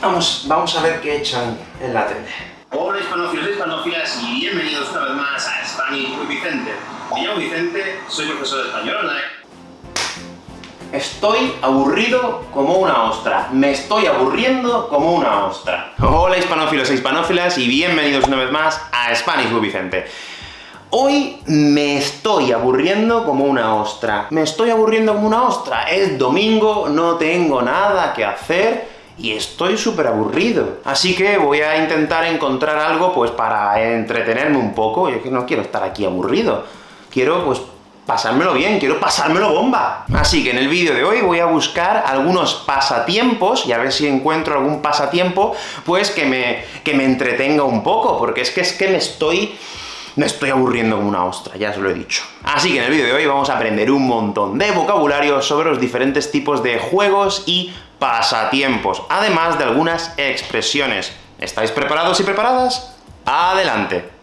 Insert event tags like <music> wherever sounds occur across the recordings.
Vamos, vamos a ver qué echan en la tele. Hola hispanófilos y hispanófilas y bienvenidos una vez más a Spanish with Vicente. Me llamo Vicente, soy profesor de español online. Estoy aburrido como una ostra. Me estoy aburriendo como una ostra. Hola hispanófilos e hispanófilas y bienvenidos una vez más a Spanish with Vicente. Hoy me estoy aburriendo como una ostra. Me estoy aburriendo como una ostra. Es domingo, no tengo nada que hacer, y estoy súper aburrido. Así que voy a intentar encontrar algo, pues, para entretenerme un poco. Yo que no quiero estar aquí aburrido. Quiero, pues, pasármelo bien, quiero pasármelo bomba. Así que en el vídeo de hoy voy a buscar algunos pasatiempos, y a ver si encuentro algún pasatiempo, pues, que me, que me entretenga un poco, porque es que es que me estoy me estoy aburriendo como una ostra, ya os lo he dicho. Así que en el vídeo de hoy vamos a aprender un montón de vocabulario sobre los diferentes tipos de juegos y pasatiempos, además de algunas expresiones. ¿Estáis preparados y preparadas? ¡Adelante!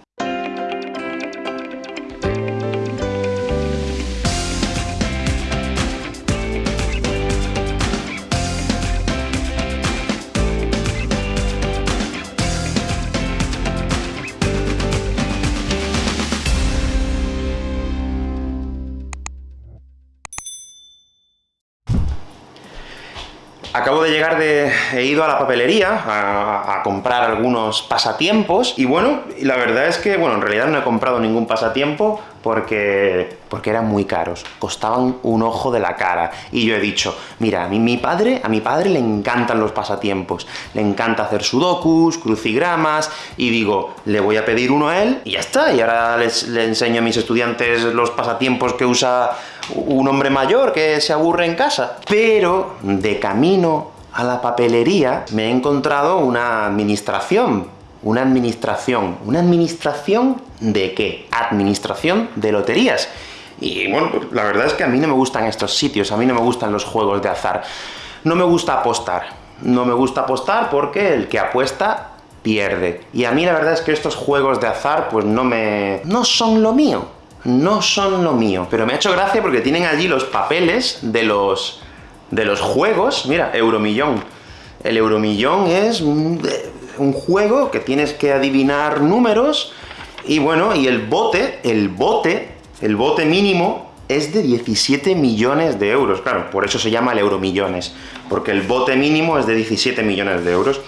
Acabo de llegar de... he ido a la papelería a, comprar algunos pasatiempos, y bueno, la verdad es que, bueno, en realidad no he comprado ningún pasatiempo porque... porque eran muy caros, costaban un ojo de la cara, y yo he dicho, mira, a mí, mi padre, a mi padre le encantan los pasatiempos, le encanta hacer sudokus, crucigramas, y digo, le voy a pedir uno a él, y ya está, y ahora les, le enseño a mis estudiantes los pasatiempos que usa un hombre mayor que se aburre en casa. Pero, de camino a la papelería, me he encontrado una administración. Una administración. ¿Una administración de qué? Administración de loterías. Y bueno, pues, la verdad es que a mí no me gustan estos sitios, a mí no me gustan los juegos de azar. No me gusta apostar. No me gusta apostar porque el que apuesta pierde. Y a mí la verdad es que estos juegos de azar, pues no me... no son lo mío no son lo mío. Pero me ha hecho gracia porque tienen allí los papeles de los, de los juegos. Mira, Euromillón. El Euromillón es un, juego que tienes que adivinar números, y bueno, y el bote, el bote, el bote mínimo es de 17 millones de euros. Claro, por eso se llama el Euromillones, porque el bote mínimo es de 17 millones de euros.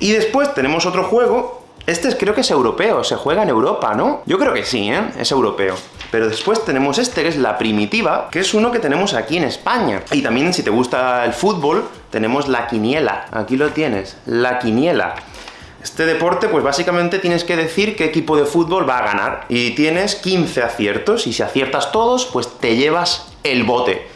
Y después tenemos otro juego este creo que es europeo, se juega en Europa, ¿no? Yo creo que sí, ¿eh? Es europeo. Pero después tenemos este, que es la primitiva, que es uno que tenemos aquí en España. Y también, si te gusta el fútbol, tenemos la quiniela. Aquí lo tienes, la quiniela. Este deporte, pues básicamente tienes que decir qué equipo de fútbol va a ganar. Y tienes 15 aciertos, y si aciertas todos, pues te llevas el bote.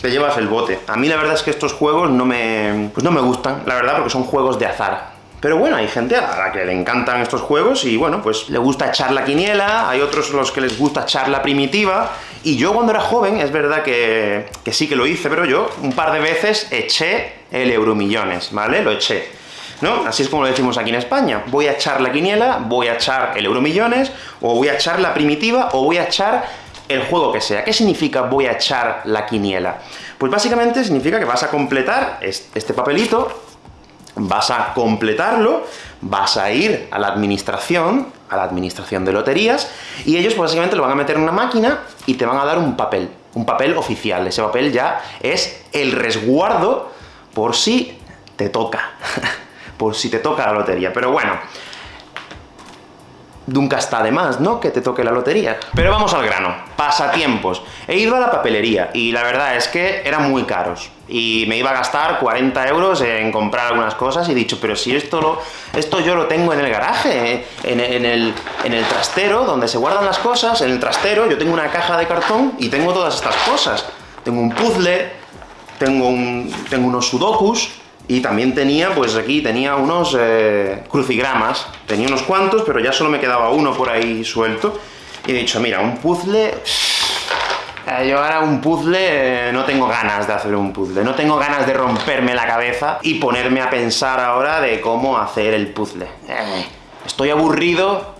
Te llevas el bote. A mí la verdad es que estos juegos no me... pues no me gustan, la verdad, porque son juegos de azar. Pero bueno, hay gente a la que le encantan estos juegos y bueno, pues le gusta echar la quiniela, hay otros los que les gusta echar la primitiva, y yo cuando era joven, es verdad que, que sí que lo hice, pero yo un par de veces eché el Euromillones, ¿vale? Lo eché. ¿No? Así es como lo decimos aquí en España. Voy a echar la quiniela, voy a echar el Euromillones, o voy a echar la primitiva, o voy a echar el juego que sea. ¿Qué significa voy a echar la quiniela? Pues básicamente significa que vas a completar este papelito, vas a completarlo, vas a ir a la administración, a la administración de loterías, y ellos pues, básicamente lo van a meter en una máquina y te van a dar un papel, un papel oficial. Ese papel ya es el resguardo por si te toca, <laughs> por si te toca la lotería. Pero bueno, nunca está de más, ¿no?, que te toque la lotería. Pero vamos al grano. Pasatiempos. He ido a la papelería, y la verdad es que eran muy caros. Y me iba a gastar 40 euros en comprar algunas cosas, y he dicho, pero si esto lo, esto yo lo tengo en el garaje, en, el, en el trastero, donde se guardan las cosas, en el trastero yo tengo una caja de cartón y tengo todas estas cosas. Tengo un puzzle, tengo, un, tengo unos sudokus, y también tenía, pues aquí tenía unos eh, crucigramas. Tenía unos cuantos, pero ya solo me quedaba uno por ahí suelto. Y he dicho, mira, un puzzle... Eh, yo ahora un puzzle, eh, no tengo ganas de hacer un puzzle, no tengo ganas de romperme la cabeza y ponerme a pensar ahora de cómo hacer el puzzle. estoy aburrido,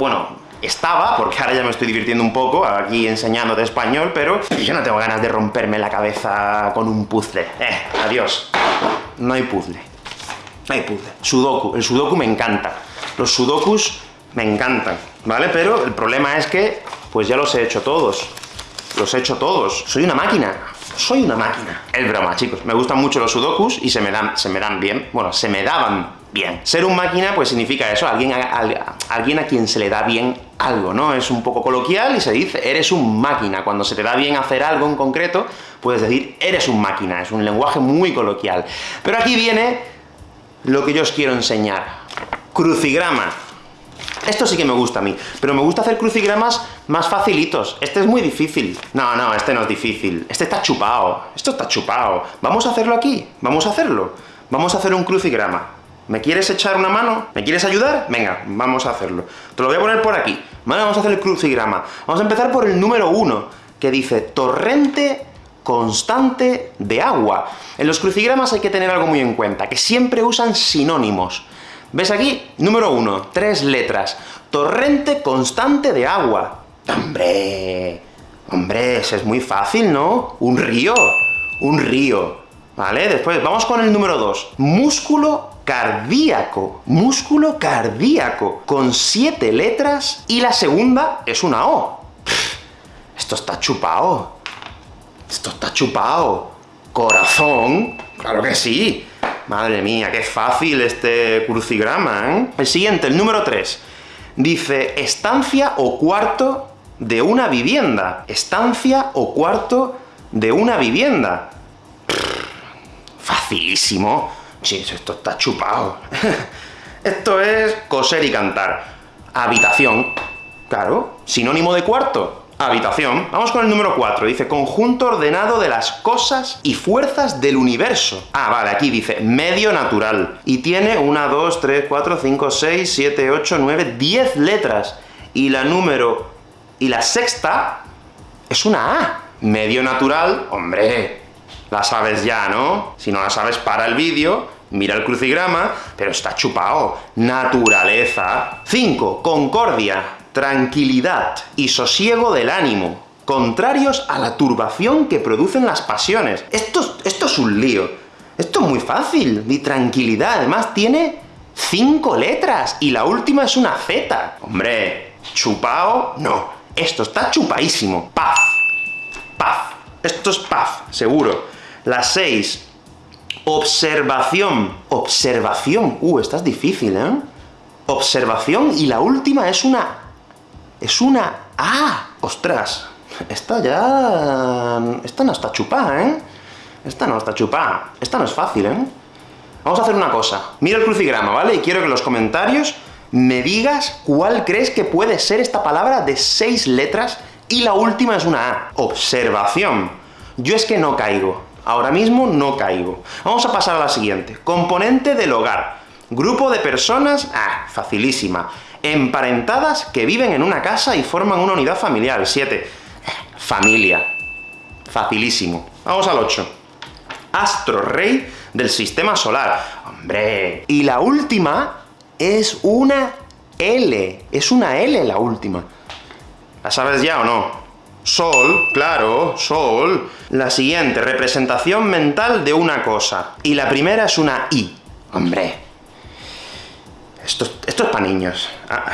bueno, estaba, porque ahora ya me estoy divirtiendo un poco aquí enseñando de español, pero yo no tengo ganas de romperme la cabeza con un puzzle. Eh, adiós. No hay puzzle. No hay puzzle. Sudoku. El sudoku me encanta. Los sudokus me encantan, ¿vale? Pero el problema es que, pues ya los he hecho todos. Los he hecho todos. Soy una máquina. Soy una máquina. Es broma, chicos. Me gustan mucho los sudokus y se me dan, se me dan bien. Bueno, se me daban bien. Ser un máquina, pues significa eso, alguien a, alguien a quien se le da bien algo, ¿no? Es un poco coloquial y se dice, eres un máquina. Cuando se te da bien hacer algo en concreto, puedes decir, eres un máquina. Es un lenguaje muy coloquial. Pero aquí viene lo que yo os quiero enseñar. Crucigrama. Esto sí que me gusta a mí, pero me gusta hacer crucigramas más facilitos. Este es muy difícil. No, no, este no es difícil. Este está chupado. Esto está chupado. Vamos a hacerlo aquí. Vamos a hacerlo. Vamos a hacer un crucigrama. ¿Me quieres echar una mano? ¿Me quieres ayudar? Venga, vamos a hacerlo. Te lo voy a poner por aquí. Vamos a hacer el crucigrama. Vamos a empezar por el número 1, que dice torrente constante de agua. En los crucigramas hay que tener algo muy en cuenta, que siempre usan sinónimos. ¿Ves aquí? Número 1, tres letras. Torrente constante de agua. ¡Hombre! Hombre, es muy fácil, ¿no? Un río. Un río. ¿Vale? Después, vamos con el número 2. Músculo cardíaco. Músculo cardíaco. Con siete letras, y la segunda es una O. esto está chupado. Esto está chupado. Corazón. Claro que sí. Madre mía, qué fácil este crucigrama, ¿eh? El siguiente, el número 3. Dice, estancia o cuarto de una vivienda. Estancia o cuarto de una vivienda. facilísimo. Sí, esto está chupado. <laughs> esto es coser y cantar. Habitación. Claro, sinónimo de cuarto. Habitación. Vamos con el número 4. Dice, conjunto ordenado de las cosas y fuerzas del universo. Ah, vale, aquí dice, medio natural. Y tiene 1, 2, 3, 4, 5, 6, 7, 8, 9, 10 letras. Y la número... y la sexta es una A. Medio natural, hombre, la sabes ya, ¿no? Si no la sabes, para el vídeo, mira el crucigrama, pero está chupado. Naturaleza. 5. Concordia, tranquilidad y sosiego del ánimo, contrarios a la turbación que producen las pasiones. Esto, es un lío. Esto es muy fácil. Mi tranquilidad, además, tiene cinco letras, y la última es una Z. Hombre, chupao, no. Esto está chupaísimo. Paz. Paz. Esto es paz, seguro. La 6. Observación. Observación. Uh, esta es difícil, ¿eh? Observación, y la última es una... es una ¡Ah! ¡Ostras! Esta ya... esta no está chupada, ¿eh? Esta no está chupada. Esta no es fácil, ¿eh? Vamos a hacer una cosa. Mira el crucigrama, ¿vale? Y quiero que en los comentarios me digas cuál crees que puede ser esta palabra de seis letras, y la última es una A. Observación. Yo es que no caigo. Ahora mismo no caigo. Vamos a pasar a la siguiente. Componente del hogar. Grupo de personas, ah, facilísima. Emparentadas que viven en una casa y forman una unidad familiar. 7. Familia. Facilísimo. Vamos al 8. Astro rey del sistema solar. ¡Hombre! Y la última es una L. Es una L la última. ¿La sabes ya o no? Sol, claro, Sol. La siguiente, representación mental de una cosa. Y la primera es una I. Hombre. Esto, esto es para niños. Ah,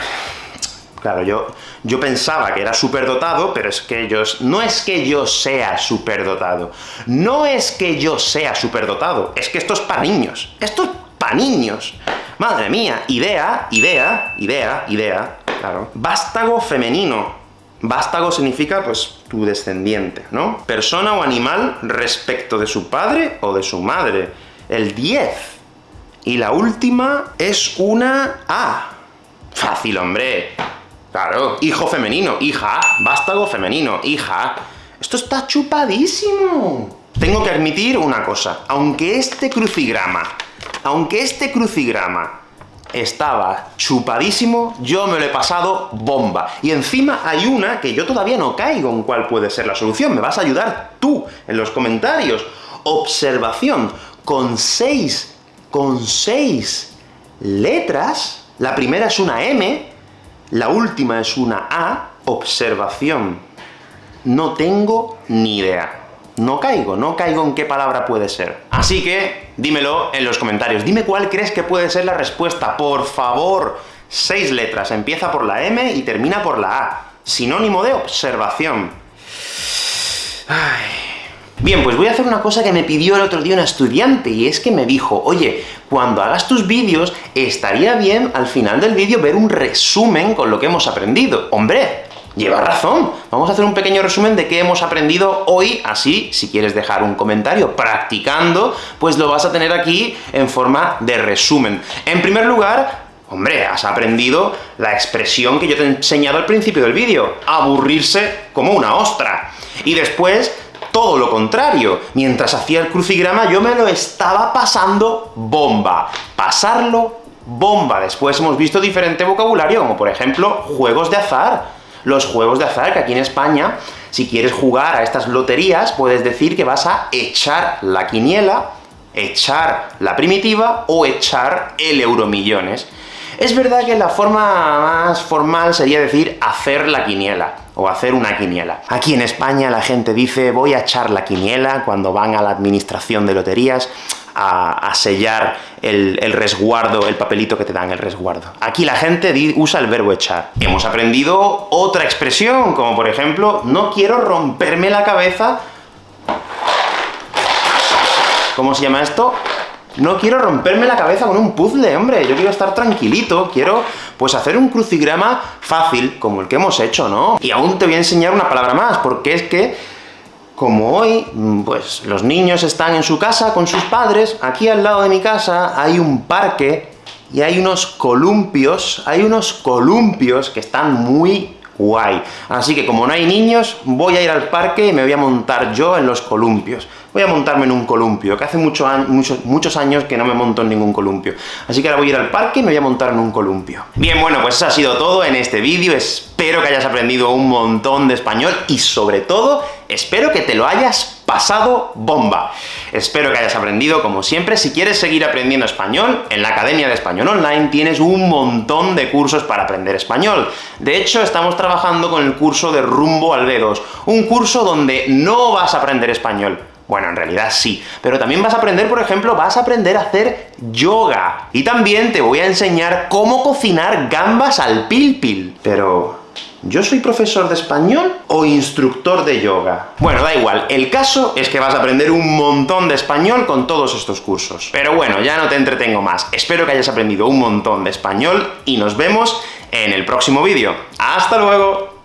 claro, yo, yo pensaba que era superdotado, pero es que ellos... No es que yo sea superdotado. No es que yo sea superdotado. Es que esto es para niños. Esto es para niños. Madre mía. Idea, idea, idea, idea. Claro. Vástago femenino. Vástago significa, pues, tu descendiente, ¿no? Persona o animal respecto de su padre o de su madre. El 10. Y la última es una A. Fácil, hombre. Claro. Hijo femenino, hija. Vástago femenino, hija. Esto está chupadísimo. Tengo que admitir una cosa. Aunque este crucigrama, aunque este crucigrama estaba chupadísimo, yo me lo he pasado bomba. Y encima hay una que yo todavía no caigo en cuál puede ser la solución. Me vas a ayudar tú, en los comentarios. Observación, con seis, con seis letras, la primera es una M, La última es una A, observación. No tengo ni idea. No caigo, no caigo en qué palabra puede ser. Así que, dímelo en los comentarios. Dime cuál crees que puede ser la respuesta, por favor. Seis letras, empieza por la M y termina por la A. Sinónimo de observación. Bien, pues voy a hacer una cosa que me pidió el otro día una estudiante, y es que me dijo, oye, cuando hagas tus vídeos, estaría bien al final del vídeo ver un resumen con lo que hemos aprendido. ¡Hombre! Lleva razón. Vamos a hacer un pequeño resumen de qué hemos aprendido hoy, así, si quieres dejar un comentario practicando, pues lo vas a tener aquí en forma de resumen. En primer lugar, Hombre, has aprendido la expresión que yo te he enseñado al principio del vídeo, aburrirse como una ostra. Y después, todo lo contrario. Mientras hacía el crucigrama, yo me lo estaba pasando bomba. Pasarlo bomba. Después hemos visto diferente vocabulario, como por ejemplo, juegos de azar los juegos de azar, que aquí en España, si quieres jugar a estas loterías, puedes decir que vas a echar la quiniela, echar la primitiva, o echar el euromillones. Es verdad que la forma más formal sería decir hacer la quiniela, o hacer una quiniela. Aquí en España la gente dice voy a echar la quiniela cuando van a la administración de loterías, a, sellar el, resguardo, el papelito que te dan el resguardo. Aquí la gente usa el verbo echar. Hemos aprendido otra expresión, como por ejemplo, no quiero romperme la cabeza... ¿Cómo se llama esto? No quiero romperme la cabeza con un puzzle, hombre, yo quiero estar tranquilito, quiero, pues, hacer un crucigrama fácil, como el que hemos hecho, ¿no? Y aún te voy a enseñar una palabra más, porque es que como hoy, mm, pues los niños están en su casa con sus padres, aquí al lado de mi casa hay un parque, y hay unos columpios, hay unos columpios que están muy guay. Así que como no hay niños, voy a ir al parque y me voy a montar yo en los columpios voy a montarme en un columpio, que hace muchos, muchos años que no me monto en ningún columpio. Así que ahora voy a ir al parque y me voy a montar en un columpio. Bien, bueno, pues eso ha sido todo en este vídeo. Espero que hayas aprendido un montón de español, y sobre todo, espero que te lo hayas pasado bomba. Espero que hayas aprendido, como siempre. Si quieres seguir aprendiendo español, en la Academia de Español Online tienes un montón de cursos para aprender español. De hecho, estamos trabajando con el curso de Rumbo al B2, un curso donde no vas a aprender español, bueno, en realidad sí. Pero también vas a aprender, por ejemplo, vas a aprender a hacer yoga. Y también te voy a enseñar cómo cocinar gambas al pil Pero... ¿Yo soy profesor de español o instructor de yoga? Bueno, da igual, el caso es que vas a aprender un montón de español con todos estos cursos. Pero bueno, ya no te entretengo más. Espero que hayas aprendido un montón de español, y nos vemos en el próximo vídeo. ¡Hasta luego!